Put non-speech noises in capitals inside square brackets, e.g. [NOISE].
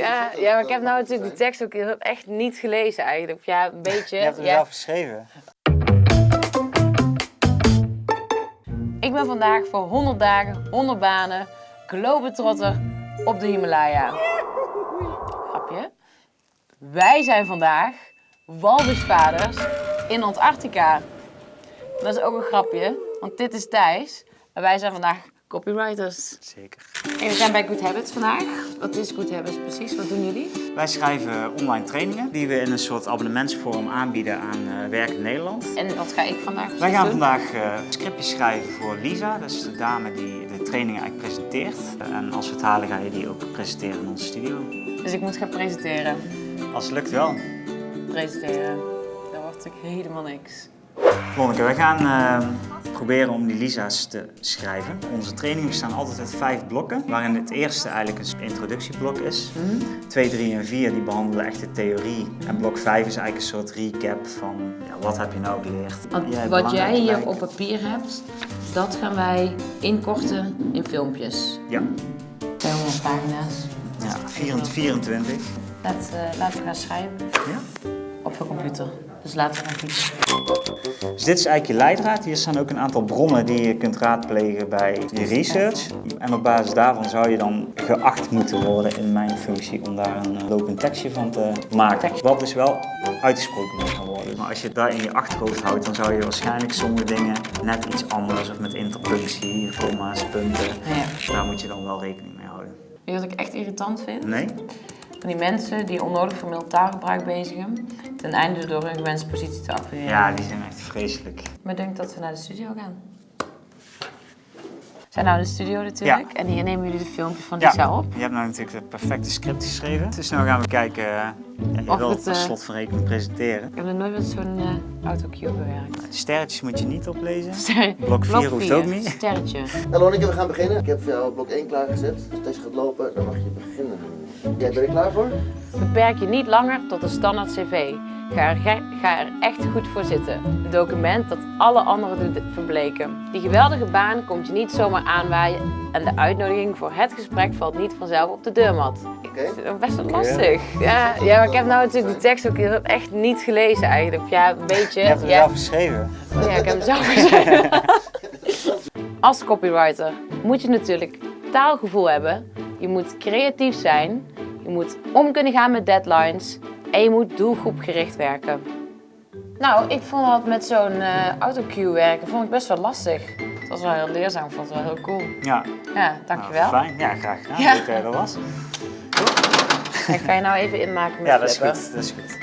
Ja, ja, maar ik heb nou natuurlijk die tekst ook echt niet gelezen eigenlijk. Ja, een beetje. [LAUGHS] Je hebt hem ja. zelf geschreven. Ik ben vandaag voor 100 dagen, 100 banen, globetrotter op de Himalaya. Grapje. Wij zijn vandaag walvisvaders in Antarctica. Dat is ook een grapje, want dit is Thijs. En wij zijn vandaag copywriters. Zeker. En we zijn bij Good Habits vandaag. Wat is Good Habits precies? Wat doen jullie? Wij schrijven online trainingen die we in een soort abonnementsvorm aanbieden aan uh, Werk in Nederland. En wat ga ik vandaag precies Wij gaan doen? vandaag uh, scriptjes schrijven voor Lisa. Dat is de dame die de trainingen eigenlijk presenteert. En als we het halen ga je die ook presenteren in onze studio. Dus ik moet gaan presenteren. Als het lukt wel. Presenteren. Dat wordt natuurlijk helemaal niks. Lonneke, wij gaan uh, proberen om die Lisa's te schrijven. Onze trainingen bestaan altijd uit vijf blokken, waarin het eerste eigenlijk een introductieblok is. 2, 3 en 4 die behandelen echt de theorie. En blok 5 is eigenlijk een soort recap van ja, wat heb je nou geleerd. Want Jij hebt wat jij hier op papier hebt, dat gaan wij inkorten in filmpjes. Ja, 200 pagina's. ja 24. 24. Laat, eh, laten we gaan schrijven Ja. Op de computer. Dus laten we gaan fietsen. Dus dit is eigenlijk je leidraad. Hier staan ook een aantal bronnen die je kunt raadplegen bij je research. En op basis daarvan zou je dan geacht moeten worden in mijn functie om daar een eh, lopend tekstje van te maken. Wat dus wel uitgesproken moet gaan worden. Maar als je het daar in je achterhoofd houdt, dan zou je waarschijnlijk sommige dingen net iets anders, of met interpunctie, comma's, punten. Ja. Daar moet je dan wel rekening mee houden. Weet je wat ik echt irritant vind? Nee? Van die mensen die onnodig formeel taalgebruik bezigen, ten einde door hun gewenste positie te acquireren. Ja, die zijn echt vreselijk. Maar ik denk dat we naar de studio gaan. We zijn nou in de studio natuurlijk en hier nemen jullie de filmpjes van Lisa op. je hebt nou natuurlijk het perfecte script geschreven. Dus nu gaan we kijken, eh, ja, je Of wil het, eh, slot van rekening presenteren. Ik heb nog nooit met zo'n eh autocue gewerkt. De sterretjes moet je niet oplezen. [LAUGHS] Ster- Blok vier hoeft vier, ook niet. Sterretje. Nou Lonneke, we gaan beginnen. Ik heb voor jou blok 1 klaargezet. Als deze gaat lopen, dan mag je beginnen. Jij bent er klaar voor? Beperk je niet langer tot een standaard cv. Ga er, ga er echt goed voor zitten. Een document dat alle anderen doet verbleken. Die geweldige baan komt je niet zomaar aanwaaien en de uitnodiging voor het gesprek valt niet vanzelf op de deurmat. Ik Oké. vind het best wel lastig. Ja, ja, maar ik heb nou natuurlijk die tekst ook echt niet gelezen eigenlijk. Ja, een beetje. Je hebt hem ja, zelf geschreven. ja, ik heb hem zelf [LAUGHS] geschreven. Als copywriter moet je natuurlijk taalgevoel hebben. Je moet creatief zijn. Je moet om kunnen gaan met deadlines. En je moet doelgroepgericht werken. Nou, ik vond dat met zo'n eh autocue werken vond ik best wel lastig. Het was wel heel leerzaam, ik vond het wel heel cool. Ja, Ja, nou, dankjewel. fijn. Ja, graag gedaan. Ja. Leuk dat je er was. Ik ga je nou even inmaken met Ja, dat is flippen. goed. Dat is goed.